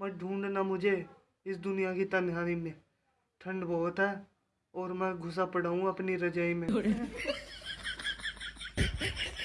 मत ढूंढना मुझे इस दुनिया की तन्हाई में। ठंड बहुत है और मैं घुसा पड़ा हूँ अपनी रजाई में।